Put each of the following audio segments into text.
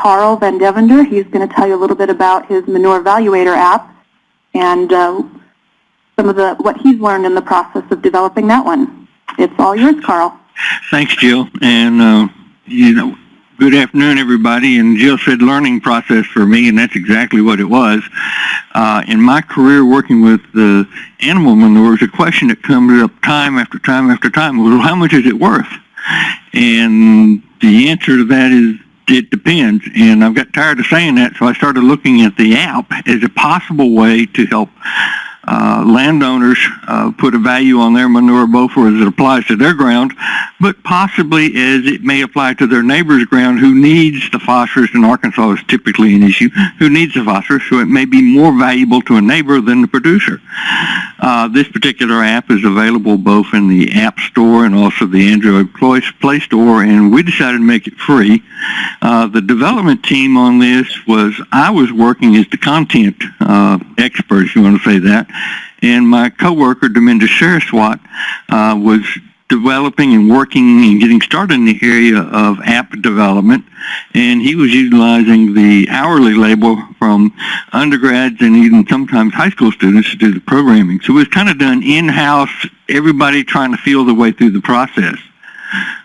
Carl Van Devender. He's going to tell you a little bit about his Manure Evaluator app and uh, some of the what he's learned in the process of developing that one. It's all yours, Carl. Thanks, Jill. And, uh, you know, good afternoon, everybody. And Jill said learning process for me, and that's exactly what it was. Uh, in my career working with the animal manures, a question that comes up time after time after time well, how much is it worth? And the answer to that is it depends. And I've got tired of saying that, so I started looking at the app as a possible way to help uh, landowners uh, put a value on their manure both as it applies to their ground, but possibly as it may apply to their neighbor's ground who needs the phosphorus, in Arkansas is typically an issue, who needs the phosphorus, so it may be more valuable to a neighbor than the producer. Uh, this particular app is available both in the App Store and also the Android Play Store, and we decided to make it free. Uh, the development team on this was, I was working as the content uh, expert, if you want to say that, and my coworker, Dharmendra Saraswat, uh, was developing and working and getting started in the area of app development. And he was utilizing the hourly labor from undergrads and even sometimes high school students to do the programming. So it was kind of done in-house, everybody trying to feel the way through the process.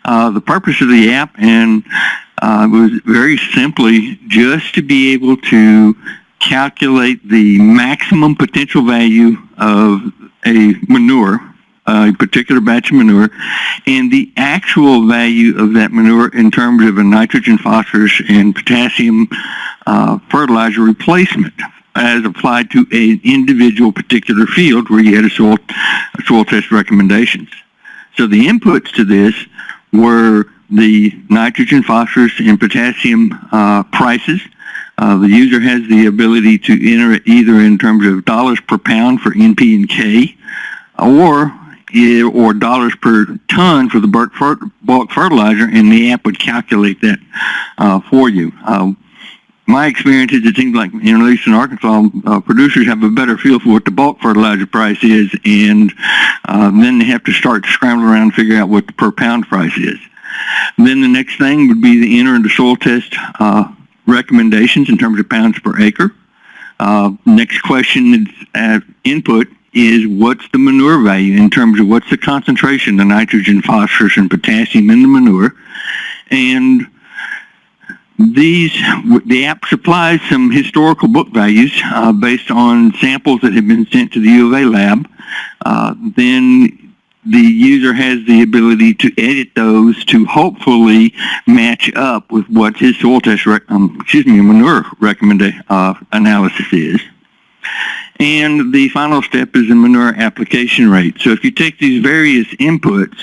Uh, the purpose of the app and uh, was very simply just to be able to calculate the maximum potential value of a manure, a particular batch of manure, and the actual value of that manure in terms of a nitrogen, phosphorus, and potassium uh, fertilizer replacement as applied to an individual particular field where you had a soil, soil test recommendations. So the inputs to this were the nitrogen, phosphorus, and potassium uh, prices, uh, the user has the ability to enter it either in terms of dollars per pound for NP and K or or dollars per ton for the bulk fertilizer, and the app would calculate that uh, for you. Uh, my experience is it seems like, at least in Arkansas, uh, producers have a better feel for what the bulk fertilizer price is, and uh, then they have to start scrambling around and figure out what the per pound price is. then the next thing would be the enter into soil test uh, recommendations in terms of pounds per acre. Uh, next question is input is what's the manure value in terms of what's the concentration of nitrogen, phosphorus, and potassium in the manure. And these, the app supplies some historical book values uh, based on samples that have been sent to the U of A lab. Uh, then the user has the ability to edit those to hopefully match up with what his soil test, um, excuse me, manure recommendation uh, analysis is. And the final step is the manure application rate. So if you take these various inputs,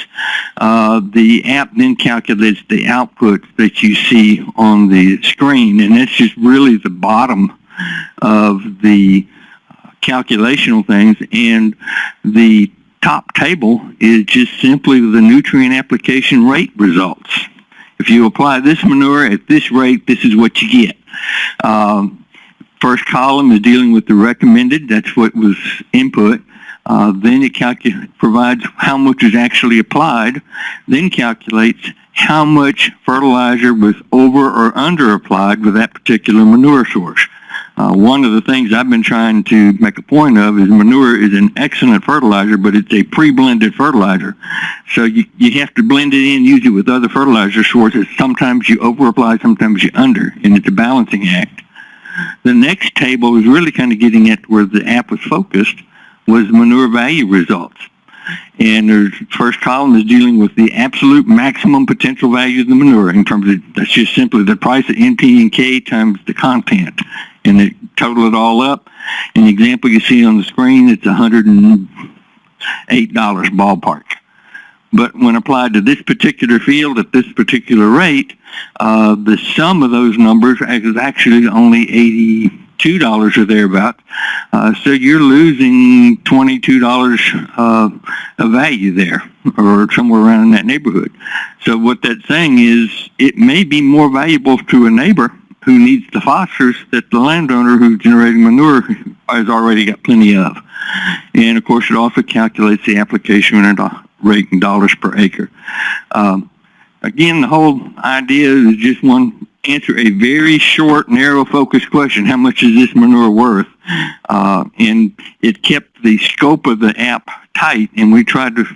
uh, the app then calculates the output that you see on the screen, and that's just really the bottom of the calculational things. And the top table is just simply the nutrient application rate results. If you apply this manure at this rate, this is what you get. Um, first column is dealing with the recommended. That's what was input. Uh, then it provides how much is actually applied, then calculates how much fertilizer was over or under applied with that particular manure source. Uh, one of the things I've been trying to make a point of is manure is an excellent fertilizer, but it's a pre-blended fertilizer. So you, you have to blend it in, use it with other fertilizer sources. Sometimes you over-apply, sometimes you under, and it's a balancing act. The next table is really kind of getting at where the app was focused, was manure value results. And the first column is dealing with the absolute maximum potential value of the manure in terms of, that's just simply the price of NP and K times the content and they total it all up. The example you see on the screen, it's $108 ballpark. But when applied to this particular field at this particular rate, uh, the sum of those numbers is actually only $82 or thereabout. Uh, so you're losing $22 uh, of value there or somewhere around in that neighborhood. So what that's saying is it may be more valuable to a neighbor who needs the phosphorus that the landowner who's generating manure has already got plenty of. And of course, it also calculates the application rate in dollars per acre. Um, again, the whole idea is just one answer a very short, narrow focused question. How much is this manure worth? Uh, and it kept the scope of the app tight and we tried to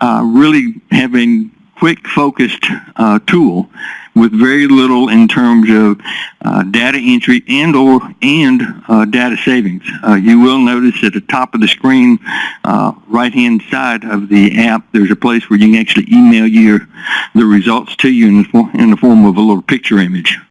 uh, really have a quick focused uh, tool with very little in terms of uh, data entry and or and uh, data savings. Uh, you will notice at the top of the screen, uh, right hand side of the app, there's a place where you can actually email your the results to you in the, in the form of a little picture image.